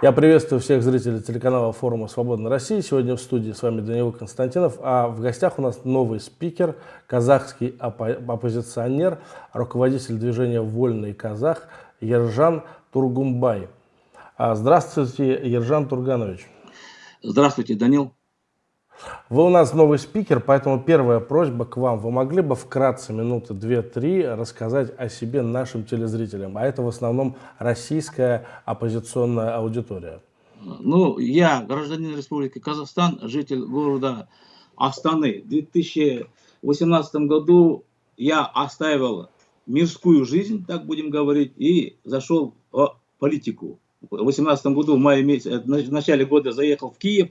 Я приветствую всех зрителей телеканала форума «Свободная Россия». Сегодня в студии с вами Данил Константинов, а в гостях у нас новый спикер, казахский оппо оппозиционер, руководитель движения «Вольный казах» Ержан Тургумбай. А, здравствуйте, Ержан Турганович. Здравствуйте, Данил. Вы у нас новый спикер, поэтому первая просьба к вам. Вы могли бы вкратце, минуты две-три, рассказать о себе нашим телезрителям? А это в основном российская оппозиционная аудитория. Ну, я гражданин Республики Казахстан, житель города Астаны. В 2018 году я оставил мирскую жизнь, так будем говорить, и зашел в политику. В 2018 году, в мае месяце, в начале года заехал в Киев,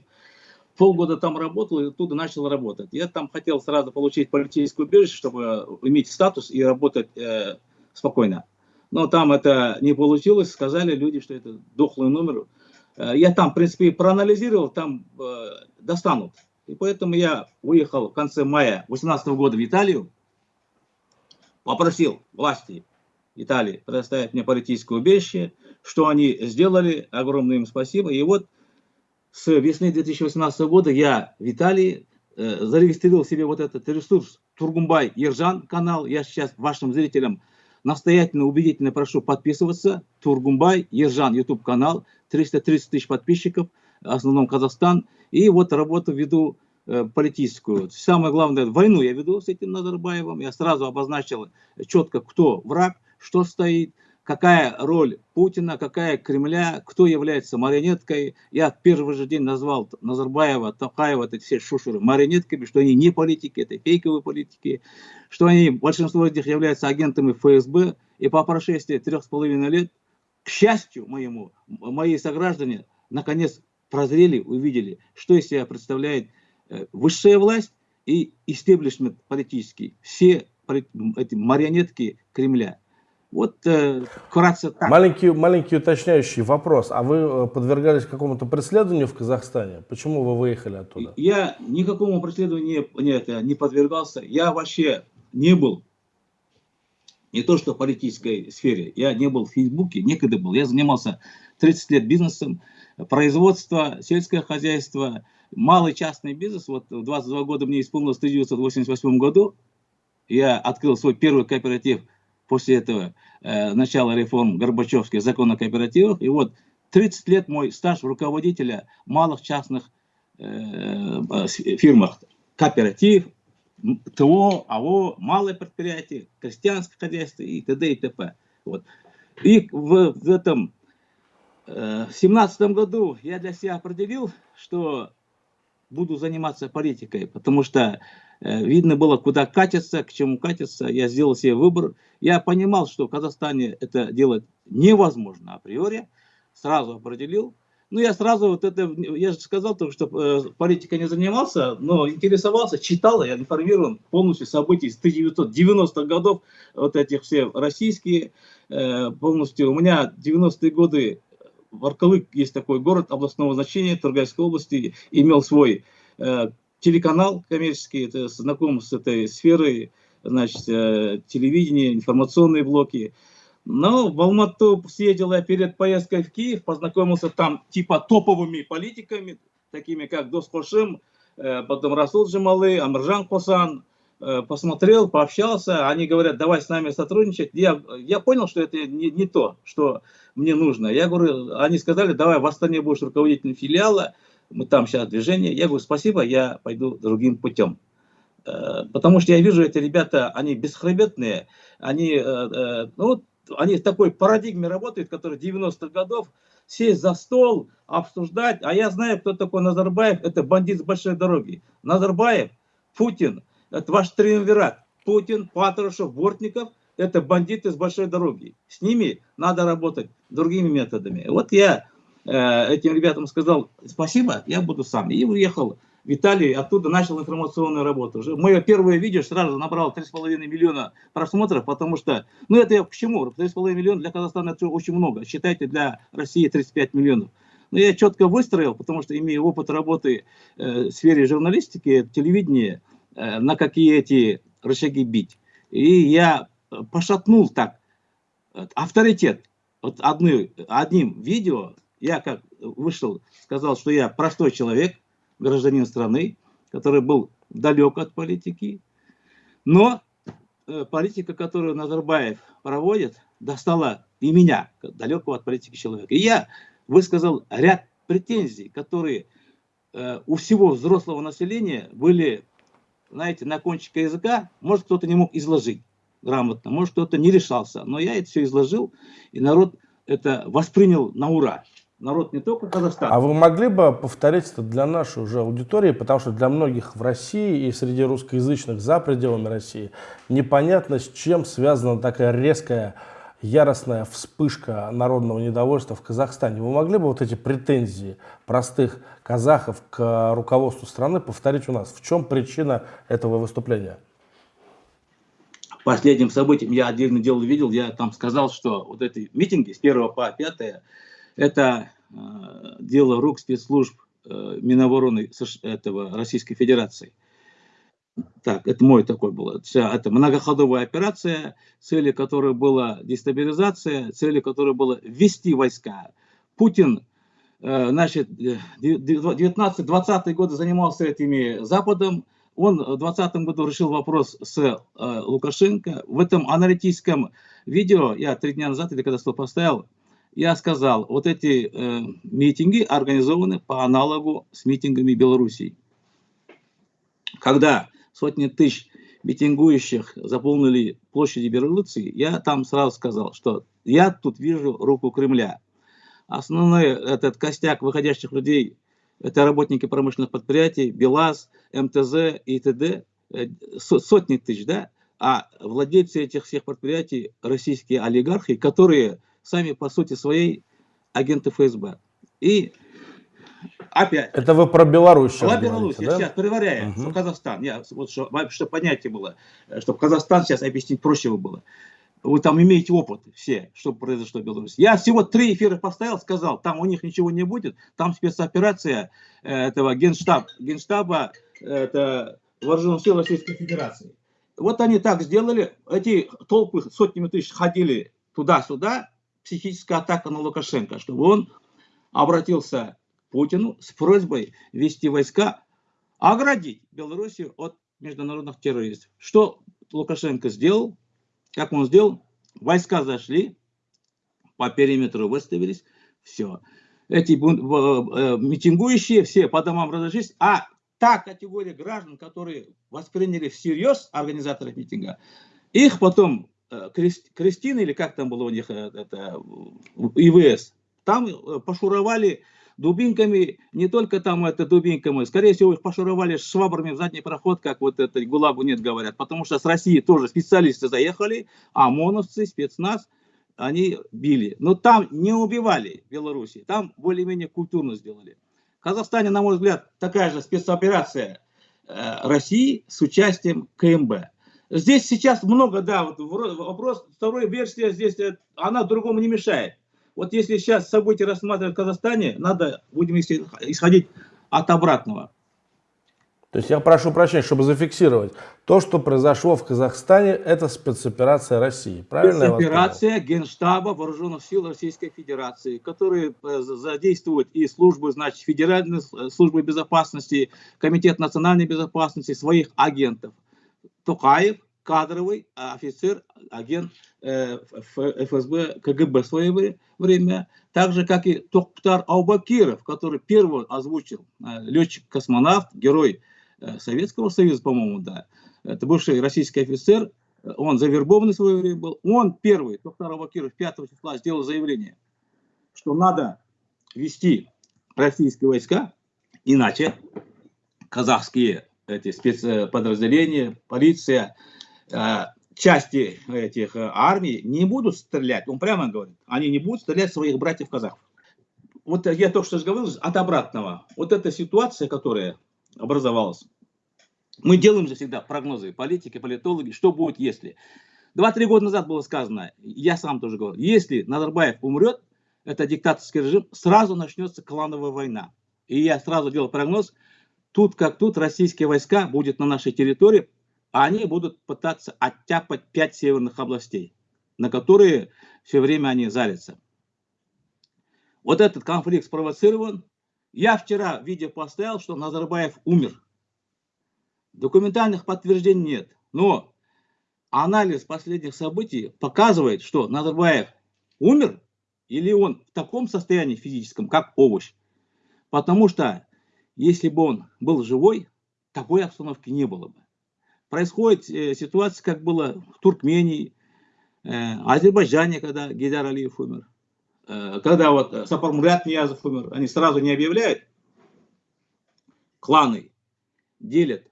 полгода там работал и оттуда начал работать. Я там хотел сразу получить политическую убежище, чтобы иметь статус и работать э, спокойно. Но там это не получилось, сказали люди, что это дохлый номер. Э, я там, в принципе, проанализировал, там э, достанут. И поэтому я уехал в конце мая 2018 года в Италию, попросил власти Италии предоставить мне политическое убежище, что они сделали, огромное им спасибо. И вот с весны 2018 года я в э, зарегистрировал себе вот этот ресурс Тургумбай Ержан канал. Я сейчас вашим зрителям настоятельно, убедительно прошу подписываться. Тургумбай Ержан YouTube канал, 330 тысяч подписчиков, в основном Казахстан. И вот работу веду э, политическую. Самое главное, войну я веду с этим Назарбаевым. Я сразу обозначил четко, кто враг, что стоит какая роль Путина, какая Кремля, кто является марионеткой. Я в первый же день назвал Назарбаева, Токаева, это все шушеры марионетками, что они не политики, это фейковые политики, что они, большинство из них являются агентами ФСБ. И по прошествии трех с половиной лет, к счастью моему, мои сограждане наконец прозрели, увидели, что из себя представляет э, высшая власть и истеблишмент политический. Все эти марионетки Кремля. Вот э, вкратце так. Маленький, маленький уточняющий вопрос. А вы э, подвергались какому-то преследованию в Казахстане? Почему вы выехали оттуда? Я никакому преследованию не, нет, не подвергался. Я вообще не был, не то что в политической сфере, я не был в Фейсбуке, некогда был. Я занимался 30 лет бизнесом, производство, сельское хозяйство, малый частный бизнес. Вот в 22 года мне исполнилось в 1988 году. Я открыл свой первый кооператив – после этого э, начала реформ Горбачевских закон о кооперативах. И вот 30 лет мой стаж руководителя малых частных э, э фирмах. Кооператив, ТО, АО, малое предприятие, крестьянское хозяйство и т.д. и т.п. Вот. И в, в этом э, 17 году я для себя определил, что буду заниматься политикой, потому что видно было, куда катиться, к чему катиться. Я сделал себе выбор. Я понимал, что в Казахстане это делать невозможно априори. Сразу определил. Ну, я сразу вот это, я же сказал только, что э, политикой не занимался, но интересовался, читал, я информирован полностью событий с 1990-х годов, вот этих все российские, э, полностью. У меня 90-е годы, Варкалык есть такой город областного значения Тургайской области, имел свой э, телеканал коммерческий, это знаком с этой сферой, значит, э, телевидение, информационные блоки. Но в Алмату съездил я перед поездкой в Киев, познакомился там типа топовыми политиками, такими как Дос Кошим, э, потом Расул Джамалы, Амржан Косан, э, посмотрел, пообщался, они говорят, давай с нами сотрудничать. Я, я понял, что это не, не то, что мне нужно. Я говорю, они сказали, давай в Астане будешь руководителем филиала, мы там сейчас движение. Я говорю, спасибо, я пойду другим путем. Э, потому что я вижу, эти ребята, они бесхребетные, они, э, э, ну, они в такой парадигме работают, которые 90-х годов, сесть за стол, обсуждать. А я знаю, кто такой Назарбаев, это бандит с большой дороги. Назарбаев, Путин, это ваш триумвират. Путин, Патрушев, Бортников, это бандиты с большой дороги. С ними надо работать другими методами. Вот я этим ребятам сказал спасибо, я буду сам. И уехал в Италию, оттуда начал информационную работу. Мое первое видео сразу набрало 3,5 миллиона просмотров, потому что, ну это я к чему? 3,5 миллиона для Казахстана это очень много. Считайте, для России 35 миллионов. Но я четко выстроил, потому что имею опыт работы э, в сфере журналистики, телевидения, э, на какие эти рычаги бить. И я пошатнул так авторитет вот одни, одним видео я как вышел, сказал, что я простой человек, гражданин страны, который был далек от политики, но э, политика, которую Назарбаев проводит, достала и меня, далекого от политики человека. И я высказал ряд претензий, которые э, у всего взрослого населения были, знаете, на кончике языка, может кто-то не мог изложить грамотно, может кто-то не решался, но я это все изложил, и народ это воспринял на ура народ не только Казахстана. А вы могли бы повторить это для нашей уже аудитории, потому что для многих в России и среди русскоязычных за пределами России непонятно, с чем связана такая резкая, яростная вспышка народного недовольства в Казахстане. Вы могли бы вот эти претензии простых казахов к руководству страны повторить у нас? В чем причина этого выступления? Последним событием я отдельно дело видел, я там сказал, что вот эти митинги с 1 по 5 это э, дело рук спецслужб э, Минобороны этого Российской Федерации. Так, это мой такой был. Это многоходовая операция, цели которой была дестабилизация, цели которой было ввести войска. Путин, э, значит, 19-20 годы занимался этими Западом, он в 2020 году решил вопрос с э, Лукашенко. В этом аналитическом видео, я три дня назад, или когда что поставил, я сказал, вот эти э, митинги организованы по аналогу с митингами Белоруссии. Когда сотни тысяч митингующих заполнили площади Белоруссии, я там сразу сказал, что я тут вижу руку Кремля. Основной этот костяк выходящих людей – это работники промышленных предприятий, БелАЗ, МТЗ и т.д. Э, сотни тысяч, да? А владельцы этих всех предприятий – российские олигархи, которые сами по сути своей агенты ФСБ. И опять. Это вы про Беларусь сейчас Про Беларусь, да? сейчас проверяем, угу. Казахстан. Я, вот, чтобы, чтобы понятие было, чтобы Казахстан сейчас объяснить проще было. Вы там имеете опыт все, что произошло в Беларуси. Я всего три эфира поставил, сказал, там у них ничего не будет, там спецоперация э, этого генштаб, генштаба это вооруженных сил Российской Федерации. Вот они так сделали, эти толпы сотнями тысяч ходили туда-сюда, психическая атака на Лукашенко, чтобы он обратился к Путину с просьбой вести войска, оградить Белоруссию от международных террористов. Что Лукашенко сделал? Как он сделал? Войска зашли, по периметру выставились, все. Эти э, митингующие все по домам разошлись, а та категория граждан, которые восприняли всерьез организаторов митинга, их потом Э, Кристины, или как там было у них, э, это, ИВС, там э, пошуровали дубинками, не только там это дубинками, скорее всего их пошуровали швабрами в задний проход, как вот это ГУЛАГу нет говорят, потому что с России тоже специалисты заехали, а ОМОНовцы, спецназ, они били. Но там не убивали в Беларуси, там более-менее культурно сделали. В Казахстане, на мой взгляд, такая же спецоперация России с участием КМБ. Здесь сейчас много, да, вот вопрос, второй версия здесь, э, она другому не мешает. Вот если сейчас события рассматривать в Казахстане, надо, будем исходить от обратного. То есть я прошу прощения, чтобы зафиксировать. То, что произошло в Казахстане, это спецоперация России. Правильно Спецоперация Генштаба Вооруженных сил Российской Федерации, которые э, задействуют и службы, значит, Федеральной службы безопасности, Комитет национальной безопасности, своих агентов. Токаев, кадровый офицер, агент э, ФСБ, КГБ в свое время, так же, как и Токтар Аубакиров, который первый озвучил, э, летчик-космонавт, герой э, Советского Союза, по-моему, да, это бывший российский офицер, он завербованный в свое время был, он первый, Токтар Аубакиров, 5 числа сделал заявление, что надо вести российские войска, иначе казахские эти спецподразделения, полиция, э, части этих э, армий не будут стрелять, он прямо говорит, они не будут стрелять своих братьев-казахов. Вот я только что говорил от обратного. Вот эта ситуация, которая образовалась, мы делаем же всегда прогнозы, политики, политологи, что будет, если. Два-три года назад было сказано, я сам тоже говорил, если Назарбаев умрет, это диктаторский режим, сразу начнется клановая война. И я сразу делал прогноз, тут как тут российские войска будут на нашей территории, а они будут пытаться оттяпать пять северных областей, на которые все время они зарятся. вот этот конфликт спровоцирован. Я вчера видео поставил, что Назарбаев умер. Документальных подтверждений нет. Но анализ последних событий показывает, что Назарбаев умер или он в таком состоянии физическом, как овощ. Потому что если бы он был живой, такой обстановки не было бы. Происходит э, ситуация, как было в Туркмении, э, Азербайджане, когда Гидар Алиев умер. Э, когда вот Сапар Мурат Ниязов умер, они сразу не объявляют кланы, делят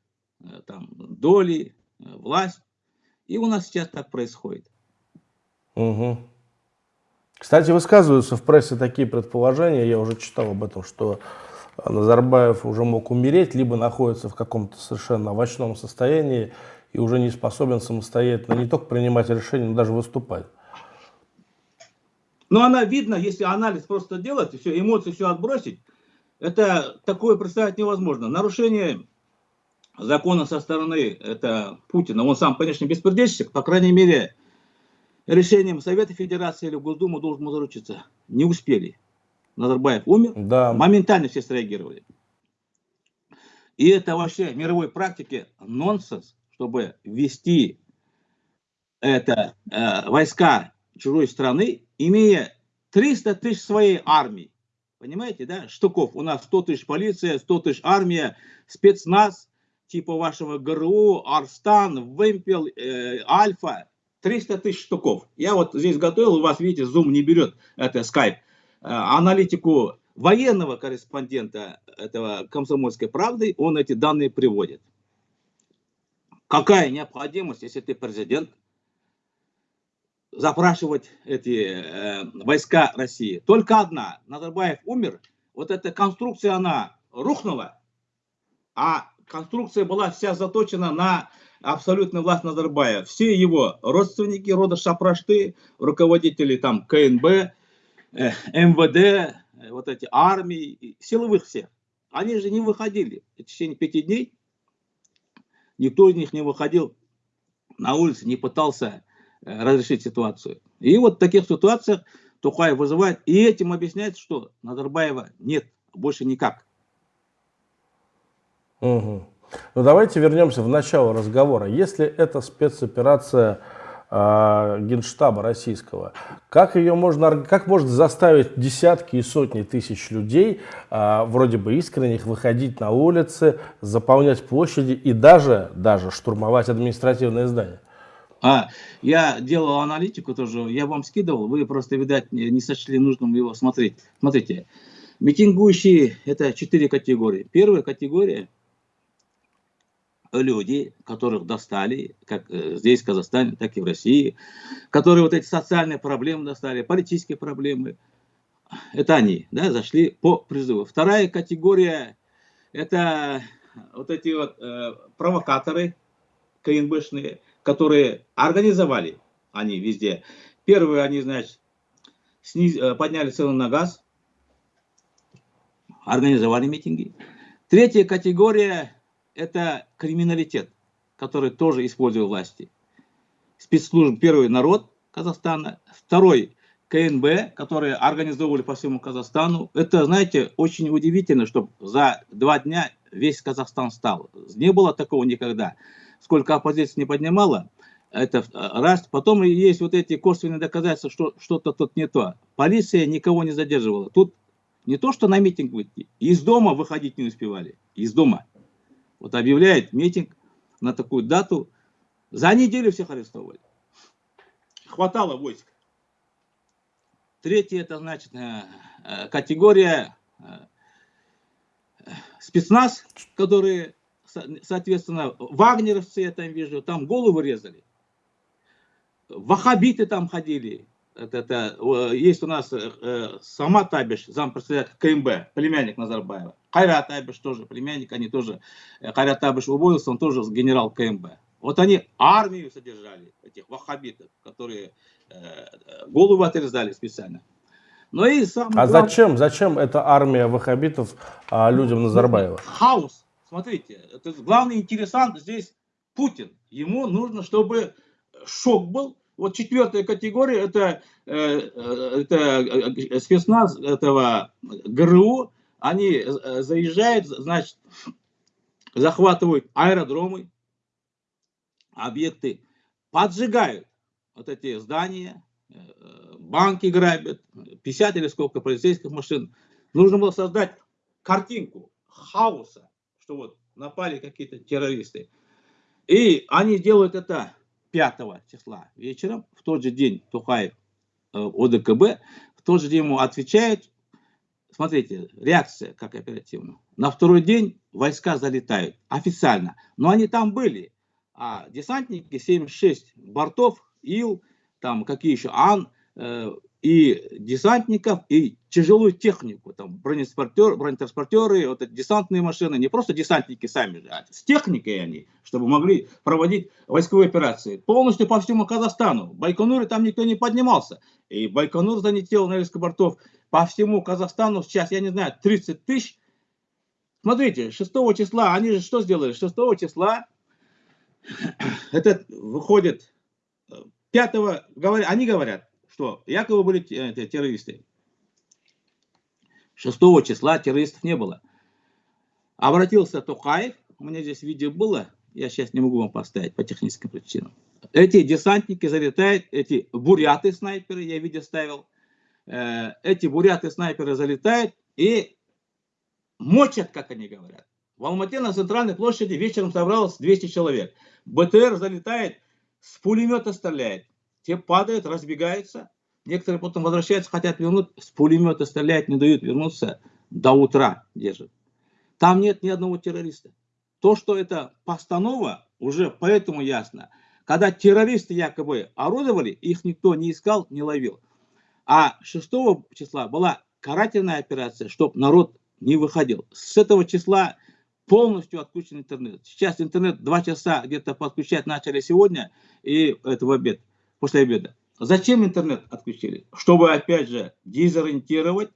э, там доли, э, власть. И у нас сейчас так происходит. Угу. Кстати, высказываются в прессе такие предположения, я уже читал об этом, что Назарбаев уже мог умереть, либо находится в каком-то совершенно овощном состоянии и уже не способен самостоятельно не только принимать решения, но даже выступать. Но она видно, если анализ просто делать, и все, эмоции все отбросить, это такое представить невозможно. Нарушение закона со стороны это Путина, он сам, конечно, беспредельщик, по крайней мере, решением Совета Федерации или Госдумы должен заручиться. Не успели. Назарбаев умер, да. моментально все среагировали. И это вообще в мировой практике нонсенс, чтобы ввести это, э, войска чужой страны, имея 300 тысяч своей армии. Понимаете, да? Штуков. У нас 100 тысяч полиция, 100 тысяч армия, спецназ, типа вашего ГРУ, Арстан, Вемпел, э, Альфа. 300 тысяч штуков. Я вот здесь готовил, у вас, видите, Zoom не берет, это Skype. Э, аналитику военного корреспондента этого комсомольской правды, он эти данные приводит. Какая необходимость, если ты президент, запрашивать эти э, войска России? Только одна. Назарбаев умер, вот эта конструкция, она рухнула, а конструкция была вся заточена на абсолютную власть Назарбаева. Все его родственники рода Шапрашты, руководители там КНБ, МВД, э, вот эти армии, силовых всех, они же не выходили в течение пяти дней. Никто из них не выходил на улице, не пытался э, разрешить ситуацию. И вот в таких ситуациях Тухаев вызывает, и этим объясняет, что Назарбаева нет, больше никак. Угу. Ну давайте вернемся в начало разговора. Если это спецоперация э, Генштаба российского. Как ее можно, как может заставить десятки и сотни тысяч людей, э, вроде бы искренних, выходить на улицы, заполнять площади и даже, даже штурмовать административные здания? А, я делал аналитику тоже, я вам скидывал, вы просто, видать, не сочли нужным его смотреть. Смотрите, митингующие – это четыре категории. Первая категория люди, которых достали, как э, здесь, в Казахстане, так и в России, которые вот эти социальные проблемы достали, политические проблемы, это они, да, зашли по призыву. Вторая категория, это вот эти вот э, провокаторы КНБшные, которые организовали они везде. Первые они, значит, сниз, э, подняли цену на газ, организовали митинги. Третья категория это криминалитет, который тоже использует власти. Спецслужб, первый народ Казахстана, второй КНБ, которые организовывали по всему Казахстану. Это, знаете, очень удивительно, что за два дня весь Казахстан стал. Не было такого никогда. Сколько оппозиции не поднимала, это раз. Потом есть вот эти косвенные доказательства, что что-то тут не то. Полиция никого не задерживала. Тут не то, что на митинг выйти, из дома выходить не успевали. Из дома. Вот объявляет митинг на такую дату. За неделю всех арестовали. Хватало войск. Третье, это значит э, э, категория э, спецназ, которые, соответственно, вагнеровцы, я там вижу, там головы резали. Вахабиты там ходили, это, это, есть у нас э, Сама Табиш, зампредседатель КМБ, племянник Назарбаева. Хайрат Табиш тоже племянник, они тоже, э, Хайрат Табиш уволился, он тоже генерал КМБ. Вот они армию содержали, этих ваххабитов, которые э, голову отрезали специально. Но и сам а главный... зачем, зачем эта армия ваххабитов а, людям Назарбаева? Хаос. Смотрите, это главный интересант здесь Путин. Ему нужно, чтобы шок был, Вот четвертая категория, это, э, э, это спецназ этого ГРУ, они заезжают, значит, захватывают аэродромы, объекты, поджигают вот эти здания, банки грабят, 50 или сколько полицейских машин. Нужно было создать картинку хаоса, что вот напали какие-то террористы. И они делают это 5 числа вечером, в тот же день Тухаев э, ОДКБ, в тот же день ему отвечают, смотрите, реакция как оперативно. На второй день войска залетают официально, но они там были, а десантники 76 бортов, Ил, там какие еще, Ан, э, и десантников, и тяжелую технику, там бронетранспортер, бронетранспортеры, вот эти десантные машины, не просто десантники сами, а с техникой они, чтобы могли проводить войсковые операции. Полностью по всему Казахстану. Байконуре там никто не поднимался. И Байконур залетел на несколько бортов по всему Казахстану. Сейчас, я не знаю, 30 тысяч. Смотрите, 6 числа, они же что сделали? 6 числа это выходит 5 говорят, они говорят, что якобы были террористы. 6 числа террористов не было. Обратился Токаев, у меня здесь видео было, я сейчас не могу вам поставить по техническим причинам. Эти десантники залетают, эти буряты-снайперы, я видео ставил, э, эти буряты-снайперы залетают и мочат, как они говорят. В Алмате на центральной площади вечером собралось 200 человек. БТР залетает, с пулемета стреляет. Те падают, разбегаются. Некоторые потом возвращаются, хотят вернуть. С пулемета стреляют, не дают вернуться. До утра держат. Там нет ни одного террориста. То, что это постанова, уже поэтому ясно. Когда террористы якобы орудовали, их никто не искал, не ловил. А 6 числа была карательная операция, чтобы народ не выходил. С этого числа полностью отключен интернет. Сейчас интернет два часа где-то подключать начали сегодня и это в обед после обеда. Зачем интернет отключили? Чтобы, опять же, дезориентировать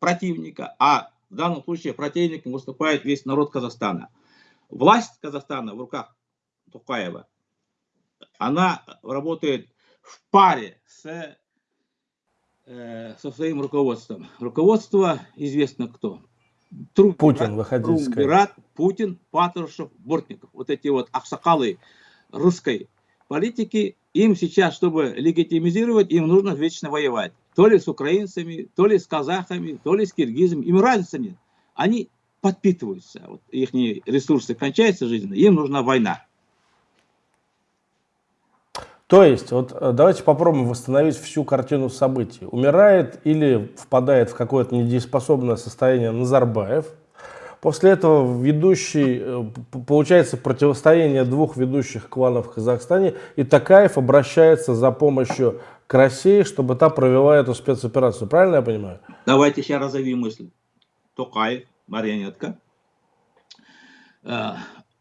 противника, а в данном случае противником выступает весь народ Казахстана. Власть Казахстана в руках Тукаева, она работает в паре с, э, со своим руководством. Руководство известно кто. Трум, Путин, выходите. Трумбират, Путин, Патрушев, Бортников. Вот эти вот аксакалы русской политики им сейчас, чтобы легитимизировать, им нужно вечно воевать. То ли с украинцами, то ли с казахами, то ли с киргизами. Им разницы нет. Они подпитываются. Вот их ресурсы кончаются жизненно, им нужна война. То есть, вот э, давайте попробуем восстановить всю картину событий. Умирает или впадает в какое-то недееспособное состояние Назарбаев – После этого ведущий, э, получается противостояние двух ведущих кланов в Казахстане, и Такаев обращается за помощью к России, чтобы та провела эту спецоперацию. Правильно я понимаю? Давайте сейчас разовьем мысль. Токаев, марионетка. Э,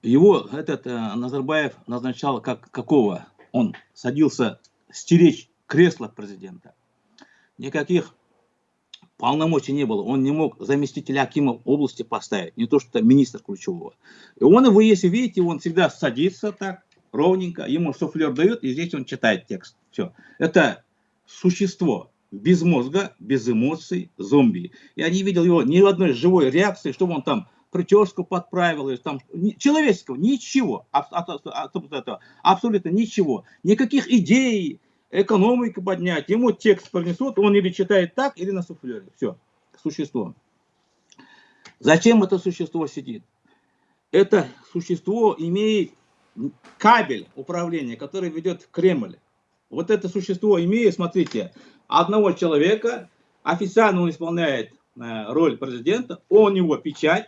его этот э, Назарбаев назначал как какого? Он садился стеречь кресло президента. Никаких полномочий не было, он не мог заместителя Акима области поставить, не то что министр ключевого. И он, вы если видите, он всегда садится так, ровненько, ему суфлер дает, и здесь он читает текст. Все. Это существо без мозга, без эмоций, зомби. Я не видел его ни одной живой реакции, чтобы он там прическу подправил, или там человеческого, ничего, абсолютно ничего, никаких идей, экономику поднять, ему текст принесут, он или читает так, или на суфлере. Все, существо. Зачем это существо сидит? Это существо имеет кабель управления, который ведет в Кремль. Вот это существо имеет, смотрите, одного человека, официально он исполняет э, роль президента, у него печать,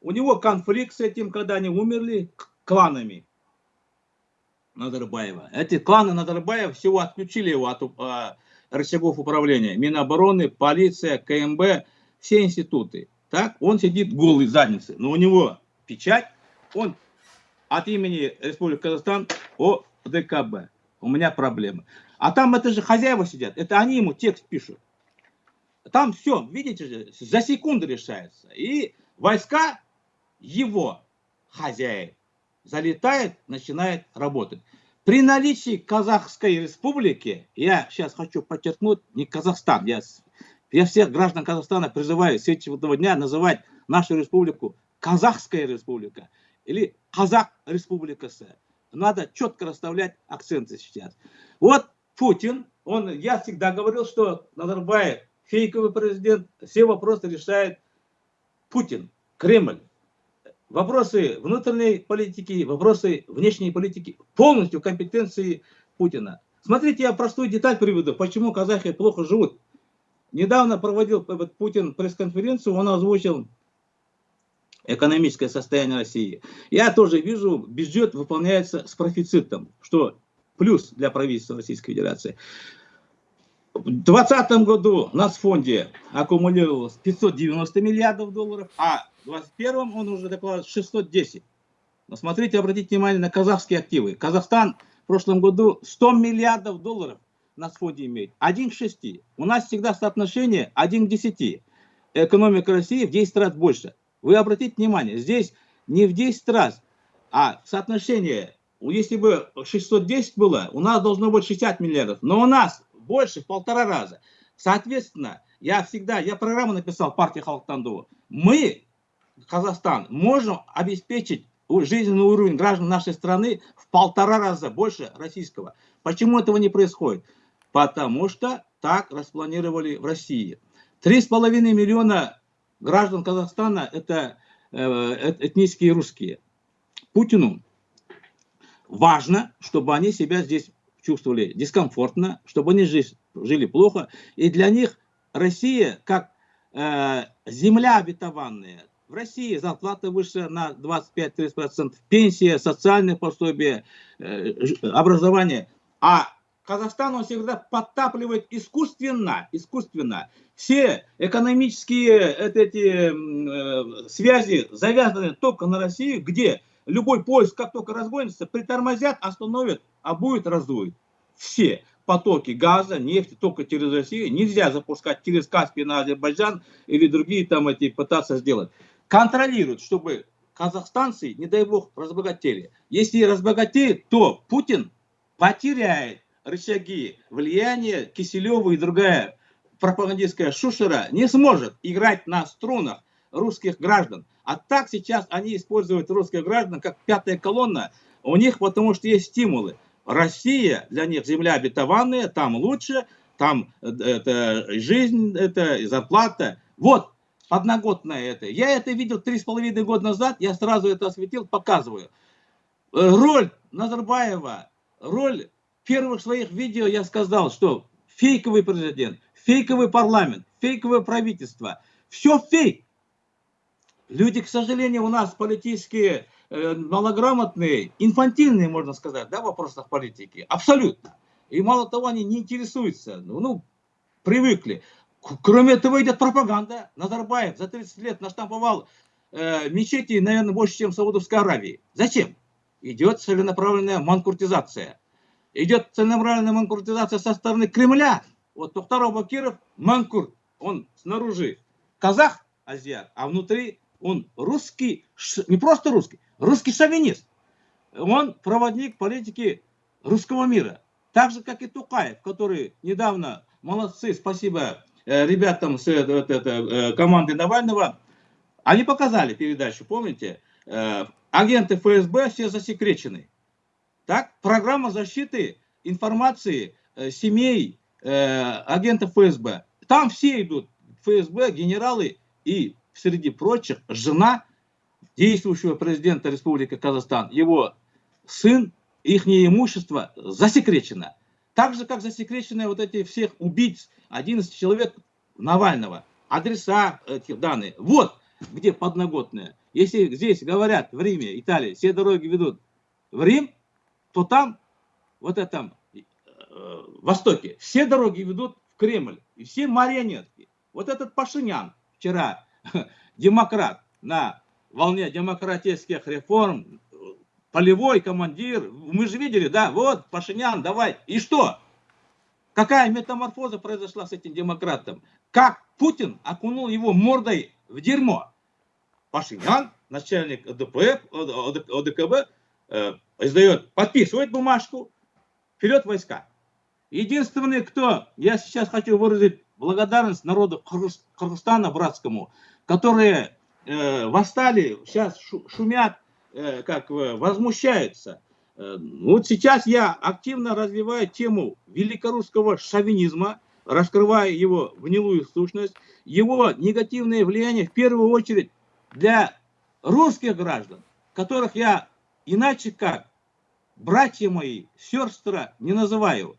у него конфликт с этим, когда они умерли, кланами. Назарбаева. Эти кланы Назарбаева всего отключили его от э, рычагов управления. Минобороны, полиция, КМБ, все институты. Так, он сидит голый задницы, но у него печать, он от имени Республики Казахстан о ДКБ. У меня проблемы. А там это же хозяева сидят, это они ему текст пишут. Там все, видите же, за секунду решается. И войска его хозяев залетает, начинает работать. При наличии Казахской республики, я сейчас хочу подчеркнуть, не Казахстан, я, я всех граждан Казахстана призываю с этого дня называть нашу республику Казахская республика или Казах республикасы. Надо четко расставлять акценты сейчас. Вот Путин, он, я всегда говорил, что Назарбаев фейковый президент, все вопросы решает Путин, Кремль. Вопросы внутренней политики, вопросы внешней политики полностью компетенции Путина. Смотрите, я простую деталь приведу, почему казахи плохо живут. Недавно проводил Путин пресс-конференцию, он озвучил экономическое состояние России. Я тоже вижу, бюджет выполняется с профицитом, что плюс для правительства Российской Федерации. В 2020 году у нас в фонде аккумулировалось 590 миллиардов долларов, а в 2021 он уже докладывает 610. Но смотрите, обратите внимание на казахские активы. Казахстан в прошлом году 100 миллиардов долларов на фонде имеет. 1 к 6. У нас всегда соотношение 1 к 10. Экономика России в 10 раз больше. Вы обратите внимание, здесь не в 10 раз, а соотношение, если бы 610 было, у нас должно быть 60 миллиардов, но у нас больше в полтора раза. Соответственно, я всегда, я программу написал партии Халтанду. Мы, Казахстан, можем обеспечить жизненный уровень граждан нашей страны в полтора раза больше российского. Почему этого не происходит? Потому что так распланировали в России. Три с половиной миллиона граждан Казахстана это э, этнические русские. Путину важно, чтобы они себя здесь чувствовали дискомфортно, чтобы они жили, жили плохо. И для них Россия как э, земля обетованная. В России зарплата выше на 25-30%, пенсия, социальные пособия, э, образование. А Казахстан он всегда подтапливает искусственно, искусственно. Все экономические эти, э, связи завязаны только на Россию, где любой поезд, как только разгонится, притормозят, остановят, а будет раздует. Все потоки газа, нефти только через Россию нельзя запускать через Каспий на Азербайджан или другие там эти пытаться сделать. Контролируют, чтобы казахстанцы, не дай бог, разбогатели. Если разбогатеют, то Путин потеряет рычаги влияния Киселева и другая пропагандистская шушера не сможет играть на струнах русских граждан. А так сейчас они используют русских граждан как пятая колонна. У них потому что есть стимулы. Россия для них земля обетованная, там лучше, там э, это жизнь, это зарплата. Вот, одногодное это. Я это видел три с половиной года назад, я сразу это осветил, показываю. Роль Назарбаева, роль первых своих видео я сказал, что фейковый президент, фейковый парламент, фейковое правительство, все фейк. Люди, к сожалению, у нас политические, э, малограмотные, инфантильные, можно сказать, да, в вопросах политики. Абсолютно. И мало того, они не интересуются, ну, ну привыкли. Кроме этого идет пропаганда. Назарбаев за 30 лет наштамповал э, мечети, наверное, больше, чем в Саудовской Аравии. Зачем? Идет целенаправленная манкуртизация идет целенаправленная манкуртизация со стороны Кремля. Вот Тухтар Бакиров манкурт, он снаружи казах, азиат, а внутри он русский, не просто русский, русский шовинист. Он проводник политики русского мира. Так же, как и Тукаев, который недавно, молодцы, спасибо ребятам с это, это, э, команды Навального, они показали передачу, помните? Э, агенты ФСБ все засекречены. Так, программа защиты информации э, семей э, агентов ФСБ. Там все идут, ФСБ, генералы и, среди прочих, жена действующего президента Республики Казахстан, его сын, их имущество засекречено. Так же, как засекречены вот эти всех убийц, 11 человек Навального, адреса этих данных. Вот где подноготное. Если здесь говорят в Риме, Италии, все дороги ведут в Рим, то там, вот этом э, востоке, все дороги ведут в Кремль, и все марионетки. Вот этот Пашинян вчера, демократ, на волне демократических реформ, полевой командир, мы же видели, да, вот Пашинян, давай, и что? Какая метаморфоза произошла с этим демократом? Как Путин окунул его мордой в дерьмо? Пашинян, начальник ОДП, ОДКБ, э, издает, подписывает бумажку, вперед войска. Единственный, кто, я сейчас хочу выразить благодарность народу Кыргызстана братскому, которые э, восстали, сейчас шумят, как возмущаются. Э, вот сейчас я активно развиваю тему великорусского шовинизма, раскрывая его гнилую сущность, его негативное влияние в первую очередь для русских граждан, которых я иначе как братья мои, сестры не называю.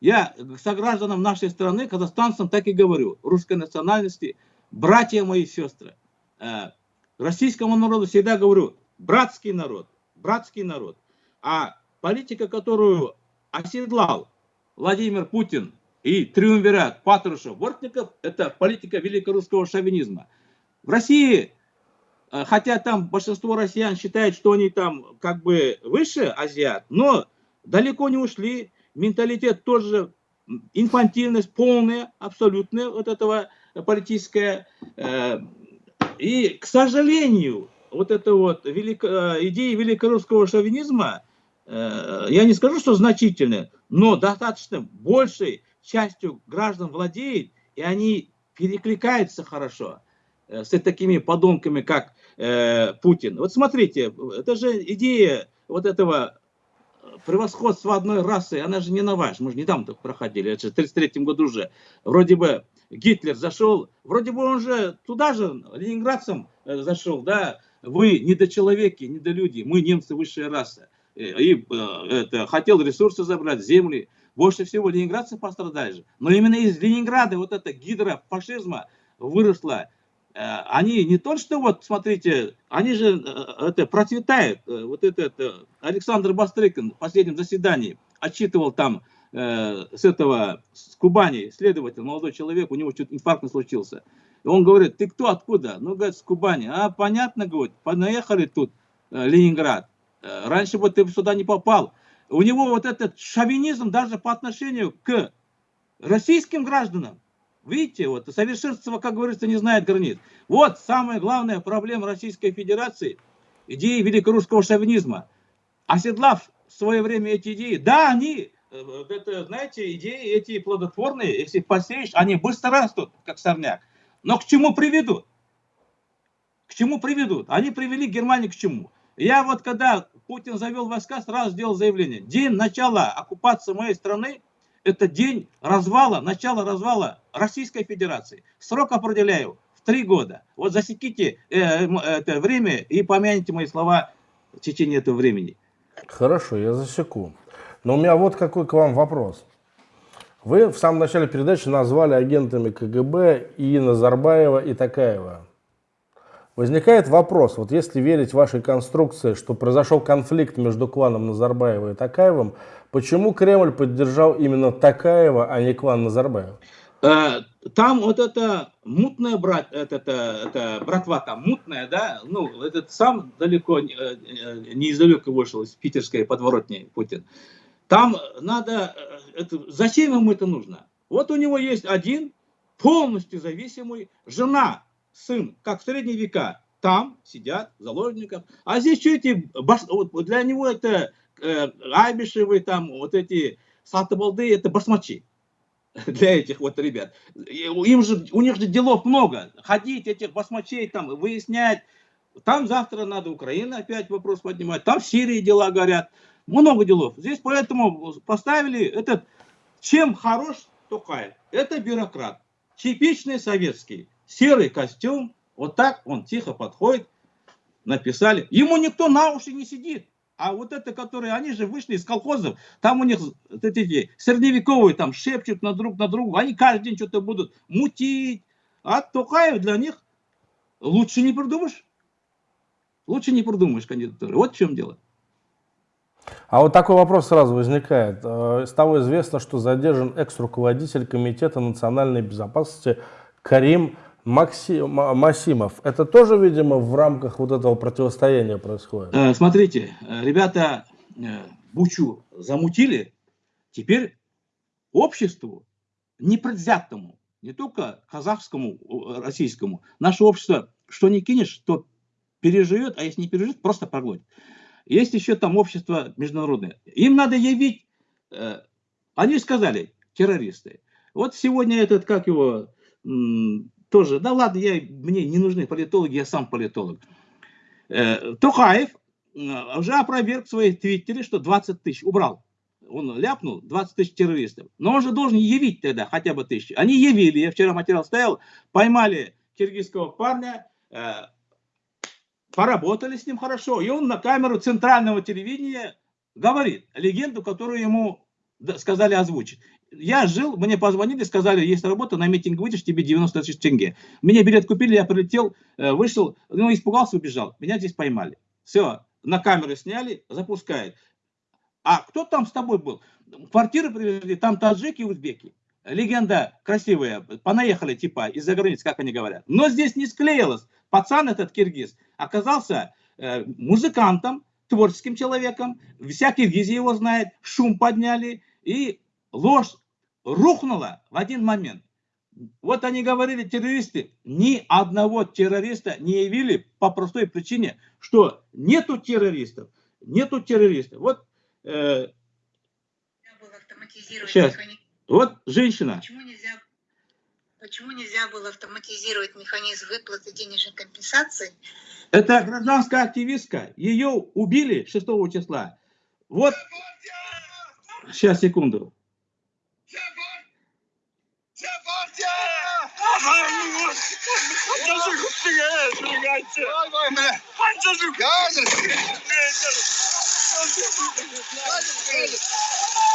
Я согражданам нашей страны, казахстанцам, так и говорю, русской национальности, братья мои сестры. Э, российскому народу всегда говорю, братский народ, братский народ. А политика, которую оседлал Владимир Путин и триумвират Патрушев, Бортников, это политика великорусского шовинизма. В России, э, хотя там большинство россиян считает, что они там как бы выше азиат, но далеко не ушли менталитет тоже, инфантильность полная, абсолютная вот этого политическая. Э, и, к сожалению, вот эта вот велико, э, идея великорусского шовинизма, э, я не скажу, что значительная, но достаточно большей частью граждан владеет, и они перекликаются хорошо с такими подонками, как Путин. Вот смотрите, это же идея вот этого превосходство одной расы, она же не новая, мы же недавно проходили, это же в 1933 году уже. Вроде бы Гитлер зашел, вроде бы он же туда же, ленинградцам э, зашел, да, вы недочеловеки, недолюди, мы немцы высшая раса. Э, и э, это, хотел ресурсы забрать, земли. Больше всего ленинградцы пострадали же. Но именно из Ленинграда вот эта гидра фашизма выросла Э, они не то, что вот, смотрите, они же это процветают. Вот это, это Александр Бастрыкин в последнем заседании отчитывал там с этого, с Кубани, следователь, молодой человек, у него что-то инфаркт случился. Он говорит, ты кто, откуда? Ну, говорит, с Кубани. А, понятно, говорит, понаехали тут э, Ленинград. Э, раньше бы ты сюда не попал. У него вот этот шовинизм даже по отношению к российским гражданам. Видите, вот совершенство, как говорится, не знает границ. Вот самая главная проблема Российской Федерации, идеи великорусского шовинизма. Оседлав в свое время эти идеи, да, они, э, это, знаете, идеи эти плодотворные, если посеешь, они быстро растут, как сорняк. Но к чему приведут? К чему приведут? Они привели Германию к чему? Я вот когда Путин завел войска, сразу сделал заявление. День начала оккупации моей страны это день развала, начало развала Российской Федерации. Срок определяю в три года. Вот засеките э, это время и помяните мои слова в течение этого времени. Хорошо, я засеку. Но у меня вот какой к вам вопрос. Вы в самом начале передачи назвали агентами КГБ и Назарбаева, и Такаева. Возникает вопрос, вот если верить вашей конструкции, что произошел конфликт между кланом Назарбаева и Такаевым, почему Кремль поддержал именно Такаева, а не клан Назарбаева? Э, там вот это мутная брат, это, это, это братва там мутная, да, ну, этот сам далеко, э, э, не издалека вышел из питерской подворотни Путин. Там надо, это, зачем ему это нужно? Вот у него есть один полностью зависимый, жена сын, как в средние века, там сидят заложников. А здесь что эти, для него это э, Айбишевы, там вот эти Сатабалды, это басмачи для этих вот ребят. Им же, у них же делов много. Ходить этих басмачей там, выяснять. Там завтра надо Украина опять вопрос поднимать. Там в Сирии дела горят. Много делов. Здесь поэтому поставили этот, чем хорош Токаев. Это бюрократ. Типичный советский серый костюм, вот так он тихо подходит, написали. Ему никто на уши не сидит. А вот это, которые, они же вышли из колхозов, там у них вот эти средневековые там шепчут на друг на друга, они каждый день что-то будут мутить. А Токаев для них лучше не придумаешь. Лучше не придумаешь кандидатуры. Вот в чем дело. А вот такой вопрос сразу возникает. Э, стало известно, что задержан экс-руководитель Комитета национальной безопасности Карим Макси... Масимов. Это тоже, видимо, в рамках вот этого противостояния происходит? Э, смотрите, э, ребята э, Бучу замутили, теперь обществу непредвзятому, не только казахскому, российскому, наше общество, что не кинешь, то переживет, а если не переживет, просто проглотит. Есть еще там общество международное. Им надо явить э, они сказали, террористы. Вот сегодня этот, как его, тоже, да ладно, я, мне не нужны политологи, я сам политолог. Э, Тухаев э, уже опроверг в своей твиттере, что 20 тысяч убрал. Он ляпнул 20 тысяч террористов. Но он же должен явить тогда хотя бы тысячи. Они явили, я вчера материал стоял, поймали киргизского парня, поработали с ним хорошо. И он на камеру центрального телевидения говорит легенду, которую ему сказали озвучить. Я жил, мне позвонили, сказали, есть работа, на митинг выйдешь, тебе 90 тысяч тенге. Мне билет купили, я прилетел, э, вышел, ну, испугался, убежал. Меня здесь поймали. Все, на камеры сняли, запускают. А кто там с тобой был? Квартиры привезли, там таджики и узбеки. Легенда красивая, понаехали типа из-за границы, как они говорят. Но здесь не склеилось. Пацан этот киргиз оказался э, музыкантом, творческим человеком. Вся Киргизия его знает. Шум подняли. И ложь рухнула в один момент. Вот они говорили, террористы, ни одного террориста не явили по простой причине, что нету террористов, нету террористов. Вот, э, сейчас, вот женщина. Почему нельзя, почему нельзя было автоматизировать механизм выплаты денежной компенсации? Это гражданская активистка, ее убили 6 числа. Вот, сейчас, секунду.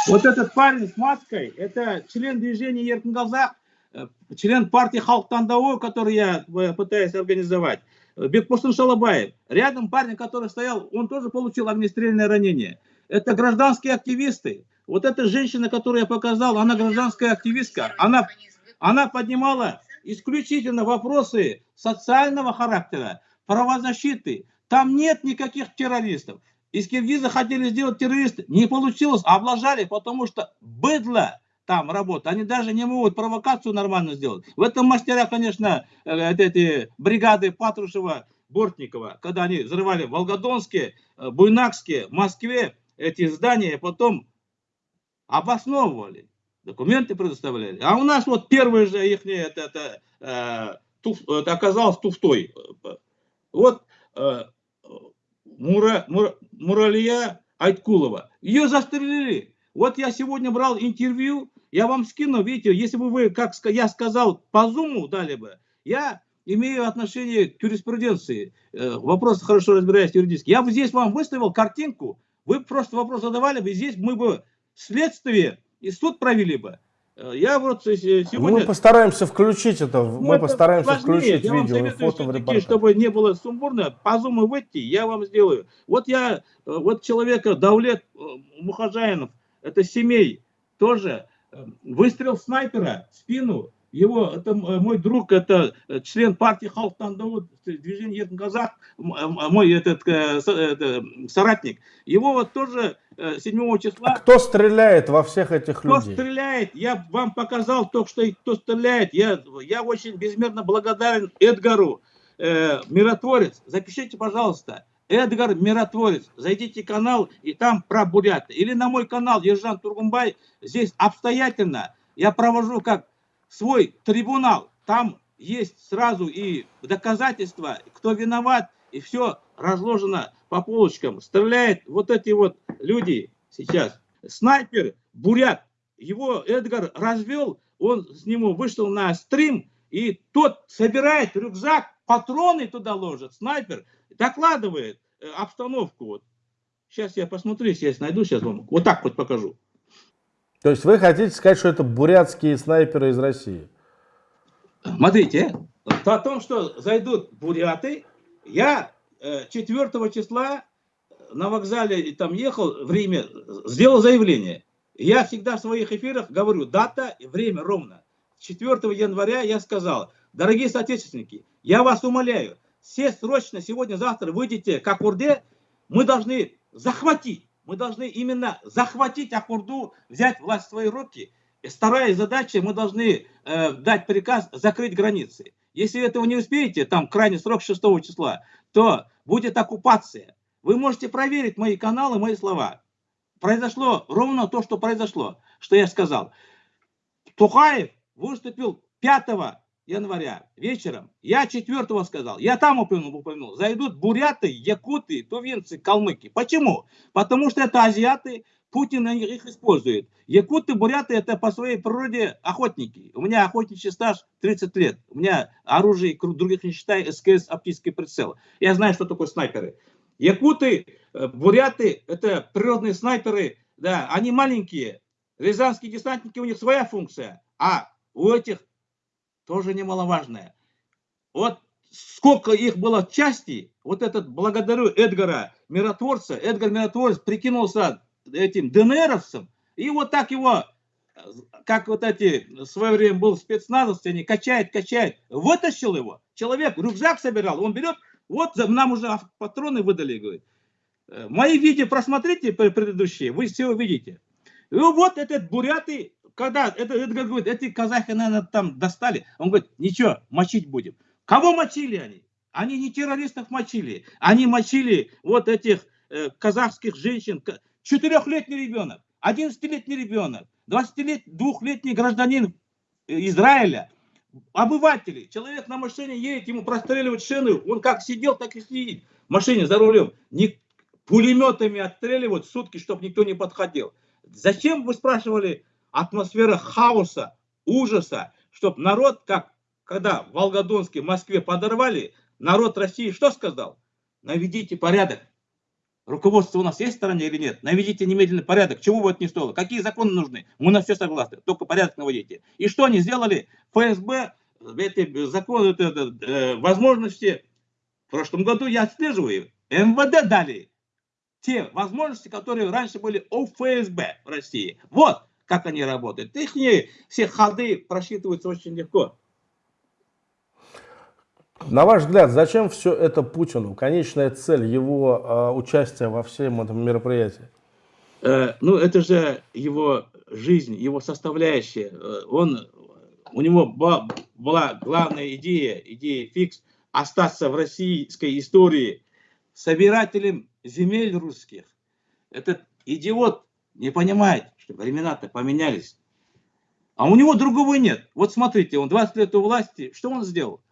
Вот этот парень с маской, это член движения Еркингалзак, э, член партии Халк Тандау, который я э, пытаюсь организовать. Бекпустин Шалабаев. Рядом парень, который стоял, он тоже получил огнестрельное ранение. Это гражданские активисты. Вот эта женщина, которую я показал, она гражданская активистка. Она, она поднимала исключительно вопросы социального характера, правозащиты. Там нет никаких террористов. Из Киргиза хотели сделать террористы, не получилось, облажали, потому что быдло там работает. Они даже не могут провокацию нормально сделать. В этом мастера, конечно, э, эти бригады Патрушева, Бортникова, когда они взрывали Волгодонские, э, Буйнакские, Москве эти здания, потом обосновывали документы предоставляли. А у нас вот первый же их это, это, э, туф, это оказалось туфтой. Вот э, Мура, Мура, Муралия Айткулова. Ее застрелили. Вот я сегодня брал интервью, я вам скину, видите, если бы вы, как я сказал, по зуму дали бы, я имею отношение к юриспруденции, э, вопрос хорошо разбираюсь юридически. Я бы здесь вам выставил картинку, вы просто вопрос задавали бы, здесь мы бы следствие и суд провели бы. Э, я вот сегодня... Мы постараемся включить это, ну, мы это постараемся сложнее. включить я видео и фото в репортаж. Чтобы не было сумбурно, по зуму выйти, я вам сделаю. Вот я, э, вот человека, Давлет э, Мухажаинов, это семей, тоже выстрел снайпера в спину, его, это мой друг, это член партии Халк Тандау, движение Еркин Казах, мой этот, это, соратник. Его вот тоже 7 числа... А кто стреляет во всех этих кто людей? Кто стреляет? Я вам показал только что, кто стреляет. Я, я очень безмерно благодарен Эдгару, э, Миротворец. Запишите, пожалуйста. Эдгар Миротворец. Зайдите в канал, и там про бурят. Или на мой канал Ержан Тургумбай. Здесь обстоятельно я провожу как свой трибунал. Там есть сразу и доказательства, кто виноват, и все разложено по полочкам. Стреляет вот эти вот люди сейчас. Снайпер, бурят, его Эдгар развел, он с нему вышел на стрим, и тот собирает рюкзак, патроны туда ложит, снайпер, докладывает э, обстановку. Вот. Сейчас я посмотрю, если я найду, сейчас вам вот так вот покажу. То есть вы хотите сказать, что это бурятские снайперы из России? Смотрите, о том, что зайдут буряты, я 4 э, числа на вокзале там ехал в Риме, сделал заявление. Я всегда в своих эфирах говорю, дата и время ровно. 4 января я сказал, дорогие соотечественники, я вас умоляю, все срочно сегодня-завтра выйдете к Акурде, мы должны захватить мы должны именно захватить Ахурду, взять власть в свои руки. И вторая задача, мы должны э, дать приказ закрыть границы. Если этого не успеете, там крайний срок 6 числа, то будет оккупация. Вы можете проверить мои каналы, мои слова. произошло ровно то, что произошло, что я сказал. Тухаев выступил 5 января вечером. Я 4 сказал. Я там упомянул, упомянул. Зайдут буряты, якуты, тувинцы, калмыки. Почему? Потому что это азиаты, Путин их использует. Якуты, буряты это по своей природе охотники. У меня охотничий стаж 30 лет. У меня оружие, других не считая, СКС, оптический прицел. Я знаю, что такое снайперы. Якуты, э, буряты это природные снайперы. Да, они маленькие. Рязанские десантники, у них своя функция. А у этих тоже немаловажная. Вот сколько их было части, вот этот, благодарю Эдгара Миротворца, Эдгар Миротворец прикинулся этим ДНРовцем, и вот так его, как вот эти, в свое время был спецназовцы, они качает, качает, вытащил его, человек рюкзак собирал, он берет, вот нам уже патроны выдали, говорит. «Э, мои видео просмотрите предыдущие, вы все увидите. И вот этот буряты когда это, это говорит, эти казахи, наверное, там достали, он говорит, ничего, мочить будем. Кого мочили они? Они не террористов мочили, они мочили вот этих э, казахских женщин. Четырехлетний ребенок, одиннадцатилетний ребенок, двухлетний гражданин Израиля, обыватели. Человек на машине едет, ему простреливают шины, он как сидел, так и сидит в машине за рулем. Не, пулеметами отстреливают сутки, чтобы никто не подходил. Зачем, вы спрашивали, атмосфера хаоса, ужаса, чтобы народ, как когда в Волгодонске, в Москве подорвали, народ России что сказал? Наведите порядок. Руководство у нас есть в стране или нет? Наведите немедленный порядок. Чего бы это ни стоило? Какие законы нужны? Мы на все согласны. Только порядок наводите. И что они сделали? ФСБ, эти законы, это, это, возможности, в прошлом году я отслеживаю, МВД дали те возможности, которые раньше были у ФСБ в России. Вот, как они работают. Их все ходы просчитываются очень легко. На ваш взгляд, зачем все это Путину? Конечная цель его э, участия во всем этом мероприятии? Э, ну, это же его жизнь, его составляющая. Э, он, у него была, была главная идея, идея фикс, остаться в российской истории собирателем земель русских. Этот идиот не понимает, что времена-то поменялись. А у него другого нет. Вот смотрите, он 20 лет у власти, что он сделал?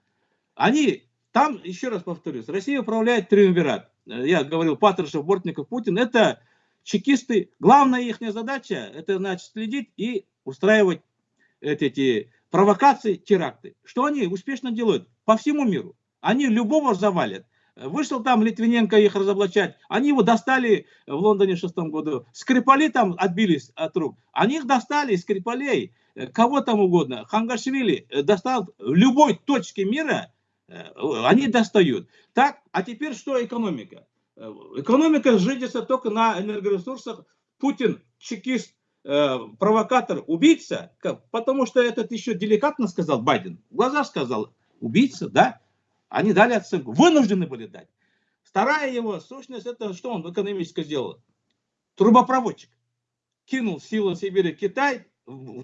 Они, там, еще раз повторюсь, Россия управляет триумвират. Я говорил, Патрушев, Бортников, Путин, это чекисты. Главная их задача, это значит следить и устраивать эти, эти провокации, теракты. Что они успешно делают по всему миру. Они любого завалят. Вышел там Литвиненко их разоблачать. Они его достали в Лондоне в шестом году. Скрипали там отбились от рук. Они их достали, Скрипалей, э, кого там угодно. Хангашвили э, достал в любой точке мира, э, они достают. Так, а теперь что экономика? Экономика жидится только на энергоресурсах. Путин, чекист, провокатор, убийца, потому что этот еще деликатно сказал Байден, в глаза сказал, убийца, да, они дали оценку, вынуждены были дать. Вторая его сущность, это что он экономически сделал? Трубопроводчик. Кинул силы Сибири Китай,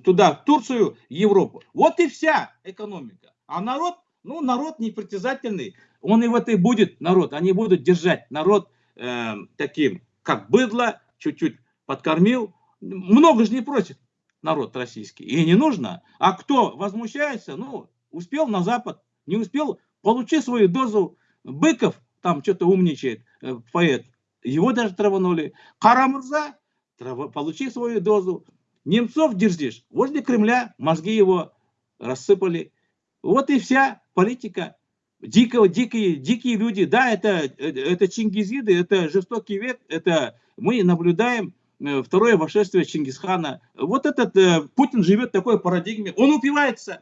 туда, в Турцию, Европу. Вот и вся экономика. А народ, ну, народ непритязательный, он и в этой будет народ. Они будут держать народ э, таким, как быдло, чуть-чуть подкормил. Много же не просит народ российский. И не нужно. А кто возмущается, ну, успел на Запад, не успел Получи свою дозу. Быков там что-то умничает, э, поэт. Его даже траванули. Карамурза, трав... получи свою дозу. Немцов дерзишь. Возле Кремля мозги его рассыпали. Вот и вся политика. Дикого, дикие, дикие люди. Да, это, это чингизиды, это жестокий век. Это мы наблюдаем э, второе вошествие Чингисхана. Вот этот э, Путин живет в такой парадигме. Он упивается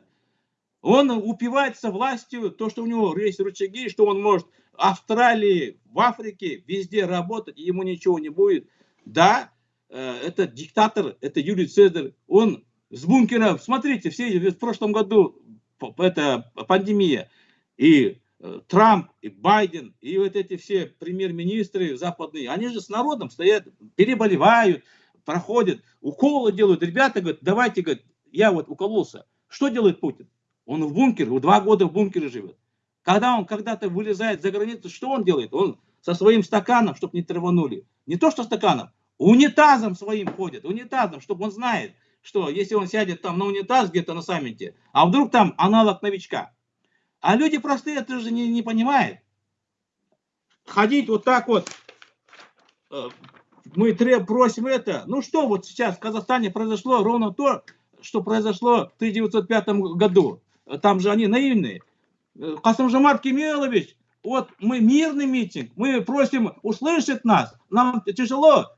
он упивается властью, то, что у него есть рычаги, что он может в Австралии, в Африке, везде работать, и ему ничего не будет. Да, э, это диктатор, это Юлий Цезарь, он с бункера, смотрите, все в прошлом году, это пандемия, и э, Трамп, и Байден, и вот эти все премьер-министры западные, они же с народом стоят, переболевают, проходят, уколы делают. Ребята говорят, давайте, говорят, я вот укололся. Что делает Путин? Он в бункере, два года в бункере живет. Когда он когда-то вылезает за границу, что он делает? Он со своим стаканом, чтобы не траванули. Не то, что стаканом, унитазом своим ходит, унитазом, чтобы он знает, что если он сядет там на унитаз где-то на саммите, а вдруг там аналог новичка. А люди простые это же не, не понимают. Ходить вот так вот, э, мы просим это. Ну что вот сейчас в Казахстане произошло ровно то, что произошло в 1905 году. Там же они наивные. Э, Касымжамат Кемелович, вот мы мирный митинг, мы просим услышать нас, нам тяжело.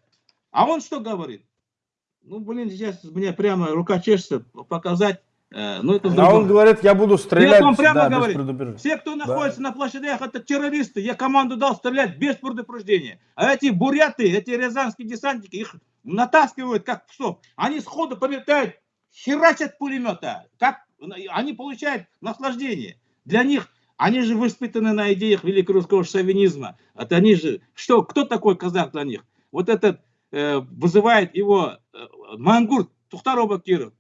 А он что говорит? Ну, блин, сейчас мне прямо рука чешется показать. Э, ну, это а он говорит, я буду стрелять. Нет, он прямо да, говорит, все, кто находится да. на площадях, это террористы. Я команду дал стрелять без предупреждения. А эти буряты, эти рязанские десантники, их натаскивают как псов. Они сходу полетают, херачат пулемета. Как они получают наслаждение. Для них, они же воспитаны на идеях великорусского шовинизма. Это они же, что, кто такой казах для них? Вот этот э, вызывает его э, Мангурт, Тухтар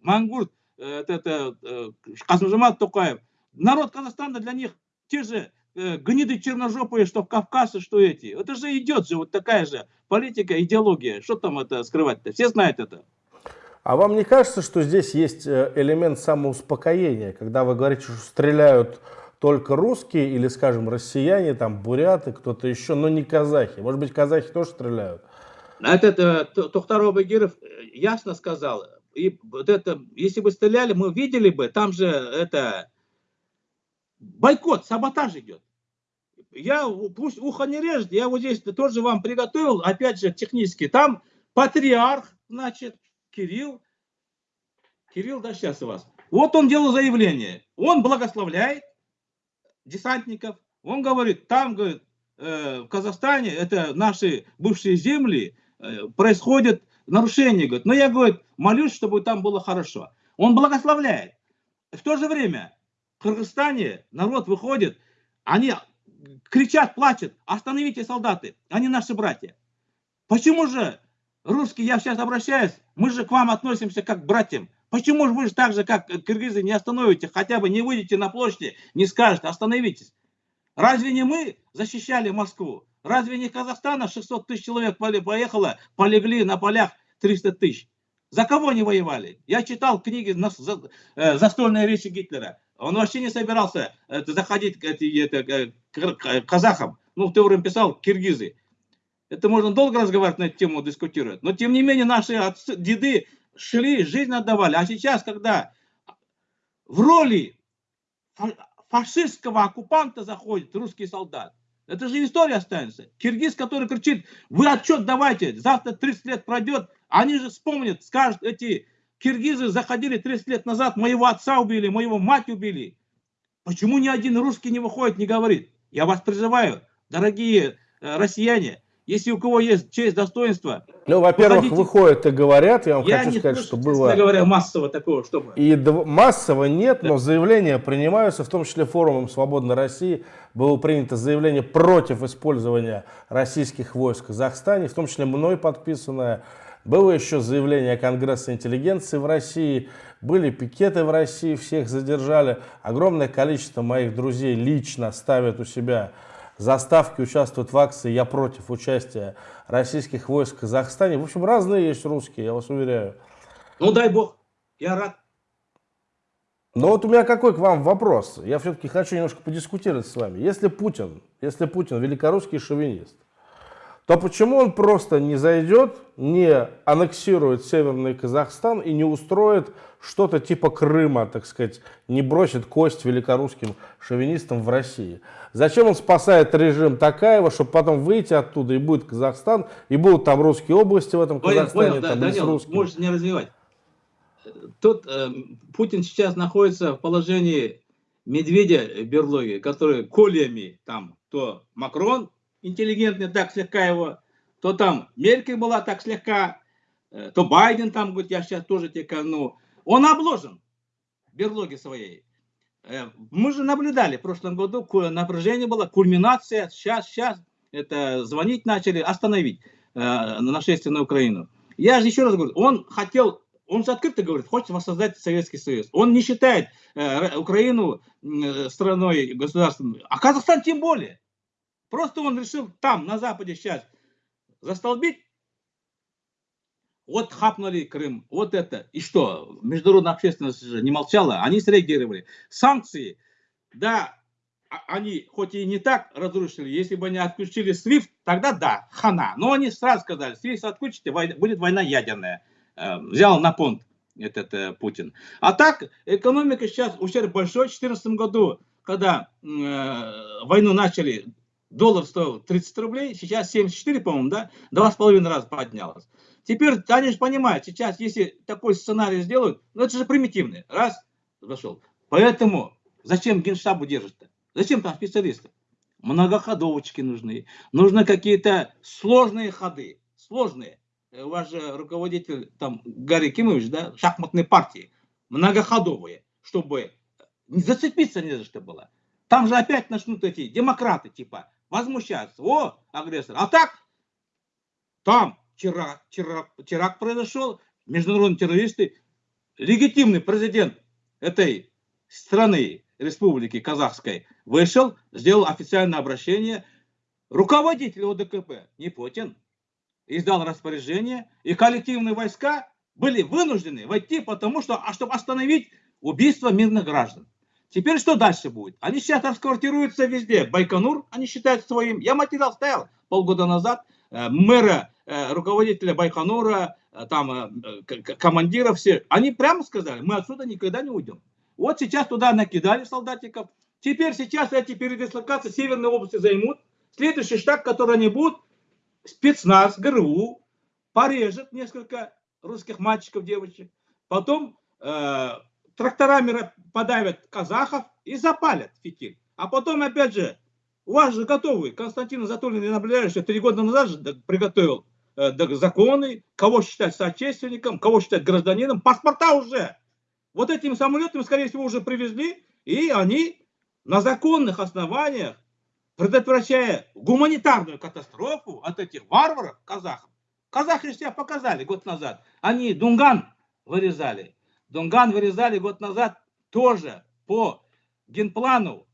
Мангурт, э, это, э, Касымжамат Токаев. Народ Казахстана для них те же э, гниды черножопые, что в Кавказе, что эти. Это же идет же вот такая же политика, идеология. Что там это скрывать-то? Все знают это. А вам не кажется, что здесь есть э, элемент самоуспокоения, когда вы говорите, что стреляют только русские или, скажем, россияне, там, буряты, кто-то еще, но не казахи? Может быть, казахи тоже стреляют? Этот э, Тухтар Багиров э, ясно сказал, и вот это, если бы стреляли, мы видели бы, там же это бойкот, саботаж идет. Я, пусть ухо не режет, я вот здесь тоже вам приготовил, опять же, технически, там патриарх, значит, Кирилл, Кирилл, да, сейчас у вас. Вот он делал заявление, он благословляет десантников, он говорит, там, говорит, э, в Казахстане, это наши бывшие земли, Э, происходит нарушение. Говорит, но я, говорит, молюсь, чтобы там было хорошо. Он благословляет. В то же время в Кыргызстане народ выходит, они кричат, плачут, остановите солдаты, они наши братья. Почему же русские, я сейчас обращаюсь, мы же к вам относимся как к братьям. Почему же вы же так же, как киргизы, не остановите, хотя бы не выйдете на площади, не скажете, остановитесь. Разве не мы защищали Москву? Разве не Казахстана 600 тысяч человек поехало, полегли на полях 300 тысяч? За кого они воевали? Я читал книги на, э, «Застольные речи Гитлера». Он вообще не собирался э, заходить это, э, к казахам. Ну, в то время писал киргизы. Это можно долго разговаривать на эту тему, дискутировать. Но, тем не менее, наши отцы, деды шли, жизнь отдавали. А сейчас, когда в роли фашистского оккупанта заходит русский солдат, это же история останется. Киргиз, который кричит, вы отчет давайте, завтра 30 лет пройдет, они же вспомнят, скажут, эти киргизы заходили 30 лет назад, моего отца убили, моего мать убили. Почему ни один русский не выходит, не говорит? Я вас призываю, дорогие э, россияне, если у кого есть честь, достоинство. Ну, во-первых, выходите... выходят и говорят, я вам я хочу не сказать, слышу, что было... говоря, массово такого, чтобы... И массово нет, да. но заявления принимаются, в том числе форумом «Свободной России» было принято заявление против использования российских войск в Казахстане, в том числе мной подписанное. Было еще заявление Конгресса интеллигенции в России, были пикеты в России, всех задержали. Огромное количество моих друзей лично ставят у себя заставки участвуют в акции «Я против участия российских войск в Казахстане». В общем, разные есть русские, я вас уверяю. Ну, дай бог, я рад. Но вот у меня какой к вам вопрос. Я все-таки хочу немножко подискутировать с вами. Если Путин, если Путин великорусский шовинист, то почему он просто не зайдет, не аннексирует Северный Казахстан и не устроит что-то типа Крыма, так сказать, не бросит кость великорусским шовинистам в России? Зачем он спасает режим Такаева, чтобы потом выйти оттуда и будет Казахстан, и будут там русские области в этом понял, Казахстане, понял, там да, Данил, русские. можешь не развивать. Тут э, Путин сейчас находится в положении медведя в берлоге, который кольями там, то Макрон, интеллигентный, так слегка его, то там Меркель была так слегка, э, то Байден там говорит, я сейчас тоже тебе ну, Он обложен в берлоге своей. Э, мы же наблюдали в прошлом году, напряжение было, кульминация, сейчас, сейчас, это звонить начали, остановить э, нашествие на Украину. Я же еще раз говорю, он хотел, он же открыто говорит, хочет воссоздать Советский Союз. Он не считает э, Украину э, страной, государством, а Казахстан тем более. Просто он решил там, на Западе сейчас, застолбить вот хапнули Крым, вот это. И что, международная общественность же не молчала, они среагировали. Санкции, да, а, они хоть и не так разрушили, если бы они отключили SWIFT, тогда да, хана. Но они сразу сказали, SWIFT отключите, будет война ядерная. Э, взял на понт этот э, Путин. А так, экономика сейчас ущерб большой. В 2014 году, когда э, войну начали, доллар стоил 30 рублей, сейчас 74, по-моему, да, два с половиной раза поднялось. Теперь они же понимают, сейчас, если такой сценарий сделают, ну это же примитивный, раз, зашел. Поэтому зачем генштабу держит-то? Зачем там специалисты? Многоходовочки нужны, нужны какие-то сложные ходы, сложные. Э, ваш руководитель, там, Гарри Кимович, да, шахматной партии, многоходовые, чтобы не зацепиться не за что было. Там же опять начнут эти демократы, типа, возмущаться. О, агрессор. А так, там теракт, теракт, теракт произошел, международные террористы, легитимный президент этой страны, республики казахской, вышел, сделал официальное обращение. Руководитель ОДКП, не Путин, издал распоряжение, и коллективные войска были вынуждены войти, потому что, а чтобы остановить убийство мирных граждан. Теперь что дальше будет? Они сейчас расквартируются везде. Байконур они считают своим. Я материал ставил полгода назад. Э, мэра, э, руководителя Байконура, э, там командиров все. Они прямо сказали, мы отсюда никогда не уйдем. Вот сейчас туда накидали солдатиков. Теперь сейчас эти передислокации Северной области займут. Следующий штаб, который они будут, спецназ, ГРУ, порежет несколько русских мальчиков, девочек. Потом э, тракторами подавят казахов и запалят фитиль. А потом, опять же, у вас же готовы. Константин Анатольевич, я наблюдаю, что три года назад же приготовил э, законы, кого считать соотечественником, кого считать гражданином. Паспорта уже. Вот этими самолетами, скорее всего, уже привезли, и они на законных основаниях предотвращая гуманитарную катастрофу от этих варваров, казахов. Казахи себя показали год назад. Они Дунган вырезали. Дунган вырезали год назад тоже по генплану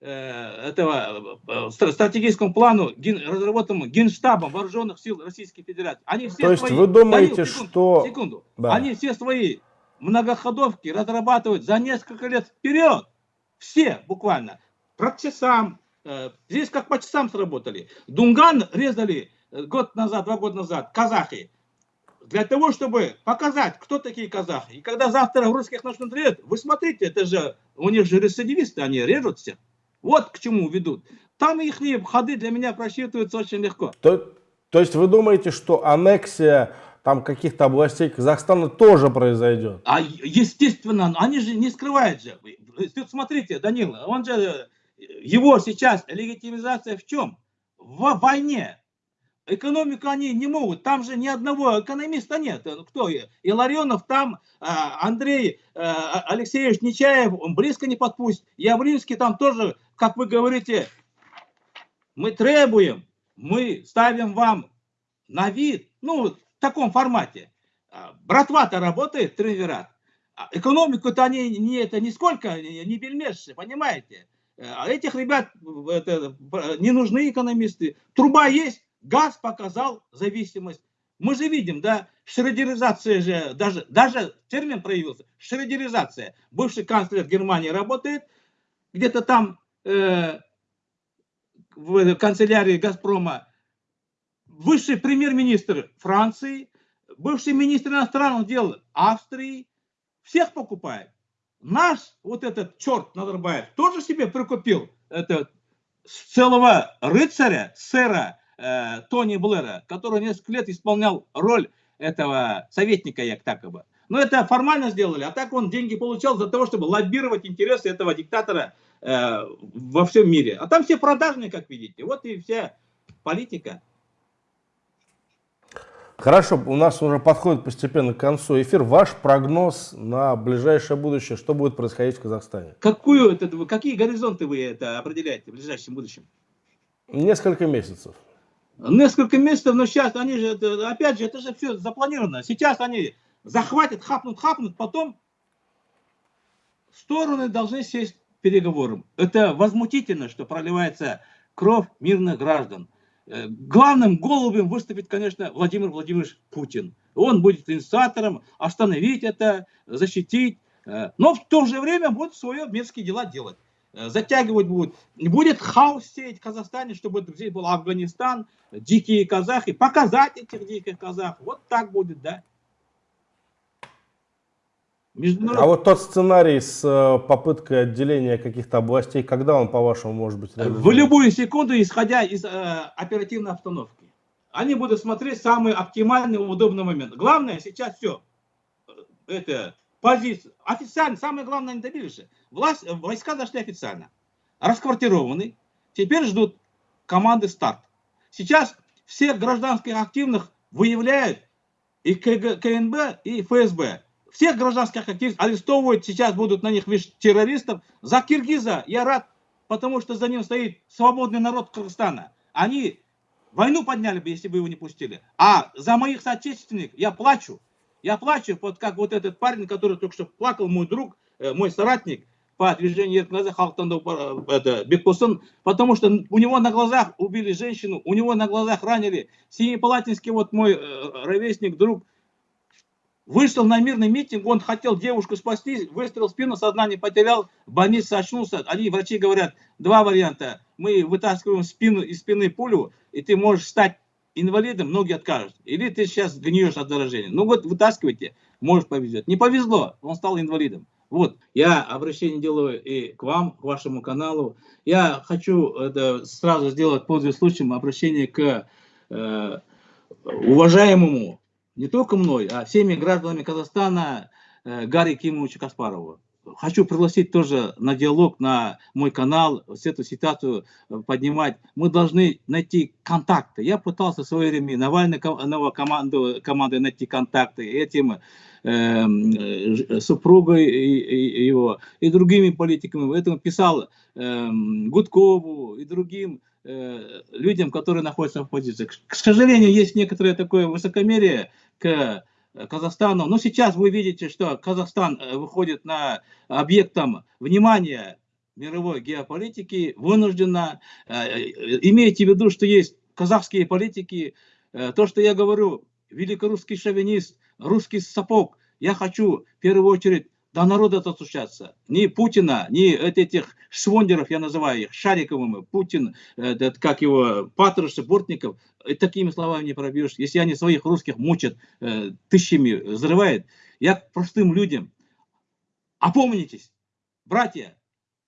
э, этого э, стратегическому плану, разработанному Генштабом Вооруженных сил Российской Федерации. Они все То есть свои, вы думаете, Данил, секунду, что... Секунду. Да. Они все свои многоходовки разрабатывают за несколько лет вперед. Все буквально. Про сам, Э, здесь как по часам сработали. Дунган резали год назад, два года назад, казахи. Для того, чтобы показать, кто такие казахи. И когда завтра в русских начнут резать, вы смотрите, это же, у них же рецидивисты, они режут всех. Вот к чему ведут. Там их ходы для меня просчитываются очень легко. То, то есть вы думаете, что аннексия там каких-то областей Казахстана тоже произойдет? А естественно, они же не скрывают же. Смотрите, Данила, он же его сейчас легитимизация в чем? В войне. Экономику они не могут. Там же ни одного экономиста нет. Кто? Иларионов там, а, Андрей а, Алексеевич Нечаев, он близко не подпустит. Явлинский там тоже, как вы говорите, мы требуем, мы ставим вам на вид, ну, в таком формате. А, братва-то работает, триумвират. Экономику-то они не, это нисколько, не бельмеши, понимаете? А этих ребят это, не нужны экономисты. Труба есть, газ показал зависимость. Мы же видим, да, шредеризация же, даже, даже термин проявился, шредеризация. Бывший канцлер Германии работает, где-то там э, в канцелярии Газпрома, высший премьер-министр Франции, бывший министр иностранных дел Австрии, всех покупает. Наш вот этот черт Назарбаев тоже себе прикупил это, целого рыцаря, сэра э, Тони Блэра, который несколько лет исполнял роль этого советника Яктакова. Но это формально сделали, а так он деньги получал за того, чтобы лоббировать интересы этого диктатора э, во всем мире. А там все продажные, как видите. Вот и вся политика. Хорошо, у нас уже подходит постепенно к концу эфир. Ваш прогноз на ближайшее будущее, что будет происходить в Казахстане? Какую это, какие горизонты вы это определяете в ближайшем будущем? Несколько месяцев. Несколько месяцев, но сейчас они же, опять же, это же все запланировано. Сейчас они захватят, хапнут, хапнут, потом стороны должны сесть переговором. Это возмутительно, что проливается кровь мирных граждан. Э, главным голубем выступит, конечно, Владимир Владимирович Путин. Он будет инициатором остановить это, защитить, э, но в то же время будет свои мерзкие дела делать. Э, затягивать будет. Будет хаос сеять в Казахстане, чтобы здесь был Афганистан, дикие казахи, показать этих диких казахов. Вот так будет, да. Международ... А вот тот сценарий с э, попыткой отделения каких-то областей, когда он, по-вашему, может быть реализован? В любую секунду, исходя из э, оперативной обстановки. Они будут смотреть самый оптимальный, удобный момент. Главное сейчас все. Э, это позиция. Официально, самое главное, они добились. Власть, э, войска зашли официально. Расквартированы. Теперь ждут команды старт. Сейчас всех гражданских активных выявляют и КНБ, и ФСБ. Всех гражданских активистов арестовывают, сейчас будут на них видишь, террористов. За Киргиза я рад, потому что за ним стоит свободный народ Кыргызстана. Они войну подняли бы, если бы его не пустили. А за моих соотечественников я плачу. Я плачу, вот как вот этот парень, который только что плакал, мой друг, э, мой соратник по движению глаза Халтандов, э, это Бекпусын, потому что у него на глазах убили женщину, у него на глазах ранили. Семипалатинский вот мой э, ровесник, друг, Вышел на мирный митинг, он хотел девушку спасти, выстрелил в спину, сознание потерял, в больнице очнулся. Они, врачи говорят, два варианта. Мы вытаскиваем спину, из спины пулю, и ты можешь стать инвалидом, многие откажут. Или ты сейчас гниешь от заражения. Ну вот вытаскивайте, может повезет. Не повезло, он стал инвалидом. Вот, я обращение делаю и к вам, к вашему каналу. Я хочу это сразу сделать, пользуясь случаем, обращение к э, уважаемому не только мной, а всеми гражданами Казахстана э, Гарри Кимовича Каспарова. Хочу пригласить тоже на диалог на мой канал, с эту ситуацию э, поднимать. Мы должны найти контакты. Я пытался в свое время Навальной команду, командой найти контакты этим эм, э, супругой его и другими политиками. Поэтому писал э, Гудкову и другим Э, людям, которые находятся в оппозиции. К сожалению, есть некоторое такое высокомерие к Казахстану. Но сейчас вы видите, что Казахстан э, выходит на объектом внимания мировой геополитики, вынужденно. Э, имейте в виду, что есть казахские политики. То, что я говорю, великорусский шовинист, русский сапог. Я хочу в первую очередь до народа достучаться. Ни Путина, ни этих швондеров, я называю их, Шариковыми, Путин, этот, как его, Патрушев, Бортников, такими словами не пробьешь. Если они своих русских мучат, э, тысячами взрывают, я к простым людям, опомнитесь, братья,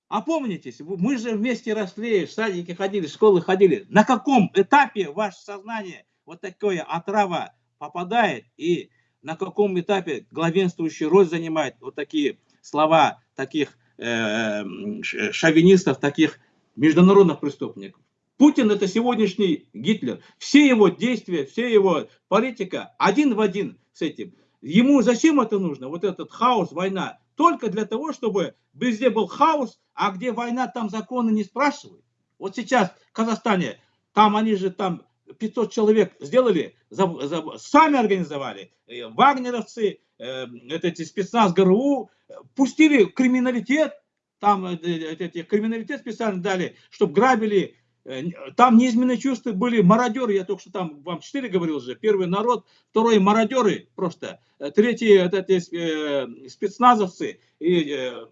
опомнитесь, мы же вместе росли, в садике ходили, в школы ходили. На каком этапе ваше сознание вот такое отрава попадает и на каком этапе главенствующую роль занимает вот такие слова таких э, шовинистов, таких международных преступников. Путин это сегодняшний Гитлер. Все его действия, все его политика один в один с этим. Ему зачем это нужно? Вот этот хаос, война. Только для того, чтобы везде был хаос, а где война, там законы не спрашивают. Вот сейчас в Казахстане, там они же там 500 человек сделали, за, за, сами организовали, э, вагнеровцы, э, эти спецназ ГРУ, пустили криминалитет, там э, эти, криминалитет специально дали, чтобы грабили, э, там неизменные чувства были мародеры, я только что там вам четыре говорил же, первый народ, второй мародеры просто, третий это, это э, спецназовцы, и э,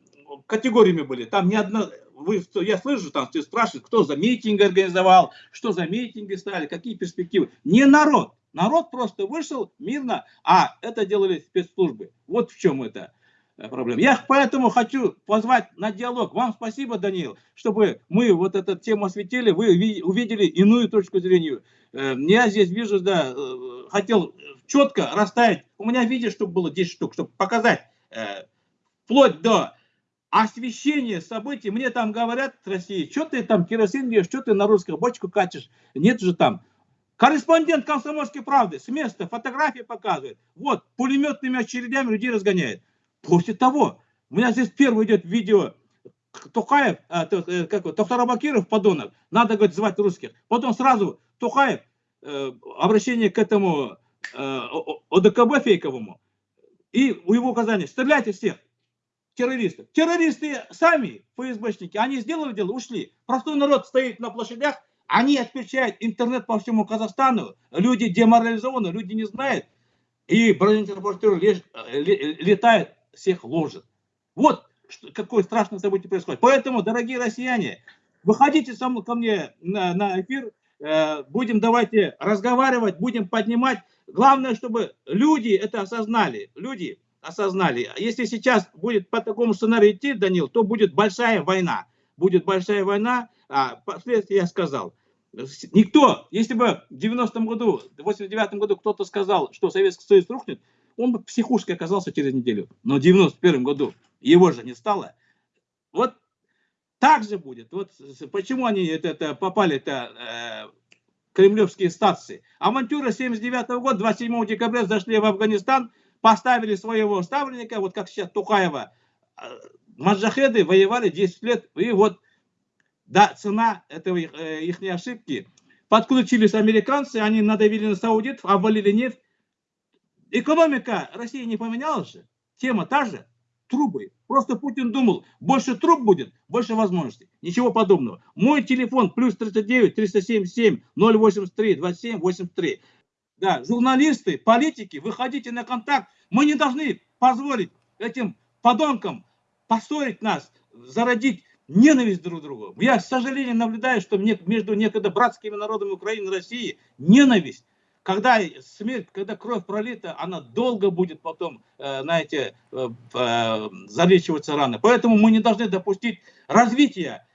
категориями были, там ни одна, вы, я слышу, там все спрашивают, кто за митинг организовал, что за митинги стали, какие перспективы. Не народ. Народ просто вышел мирно, а это делали спецслужбы. Вот в чем это э, проблема. Я поэтому хочу позвать на диалог. Вам спасибо, Даниил, чтобы мы вот эту тему осветили, вы увидели иную точку зрения. Э, я здесь вижу, да, э, хотел четко расставить. У меня видео, чтобы было 10 штук, чтобы показать вплоть до освещение событий, мне там говорят в России, что ты там керосин бьешь, что ты на русскую бочку катишь, нет же там. Корреспондент комсомольской правды с места фотографии показывает, вот, пулеметными очередями людей разгоняет. После того, у меня здесь первый идет видео, Тухаев, а, э, как, Тохтар Абакиров, подонок, надо, говорит, звать русских. Потом сразу Тухаев, э, обращение к этому э, ОДКБ фейковому, и у его указания, стреляйте всех террористов. Террористы сами, ФСБшники, они сделали дело, ушли. Простой народ стоит на площадях, Они отключают интернет по всему Казахстану, люди деморализованы, люди не знают, и бронетранспортер летает, всех ложит. Вот какое страшное событие происходит. Поэтому, дорогие россияне, выходите со мной, ко мне на, на эфир, э, будем давайте разговаривать, будем поднимать. Главное, чтобы люди это осознали, люди осознали. Если сейчас будет по такому сценарию идти, Данил, то будет большая война. Будет большая война, а последствия я сказал. Никто, если бы в 90-м году, в 89-м году кто-то сказал, что Советский Союз рухнет, он бы психушкой оказался через неделю. Но в 91 году его же не стало. Вот так же будет. Вот почему они это, это попали это э, кремлевские стации. Авантюра 79 -го года, 27 декабря зашли в Афганистан, поставили своего ставленника, вот как сейчас Тухаева. Э, маджахеды воевали 10 лет, и вот да, цена этого э, их ошибки. Подключились американцы, они надавили на саудитов, обвалили нефть. Экономика России не поменялась же. Тема та же. Трубы. Просто Путин думал, больше труб будет, больше возможностей. Ничего подобного. Мой телефон плюс 39 377 083 27 83. Да, журналисты, политики, выходите на контакт. Мы не должны позволить этим подонкам поссорить нас, зародить ненависть друг к другу. Я, к сожалению, наблюдаю, что между некогда братскими народами Украины и России ненависть. Когда смерть, когда кровь пролита, она долго будет потом, э, знаете, э, э, залечиваться раны. Поэтому мы не должны допустить развития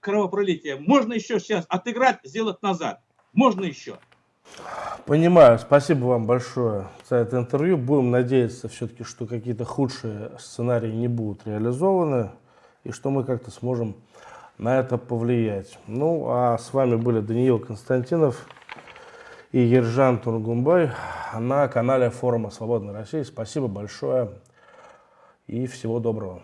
кровопролития. Можно еще сейчас отыграть, сделать назад. Можно еще. Понимаю. Спасибо вам большое за это интервью. Будем надеяться все-таки, что какие-то худшие сценарии не будут реализованы и что мы как-то сможем на это повлиять. Ну, а с вами были Даниил Константинов и Ержан Тургумбай на канале форума Свободной России. Спасибо большое и всего доброго.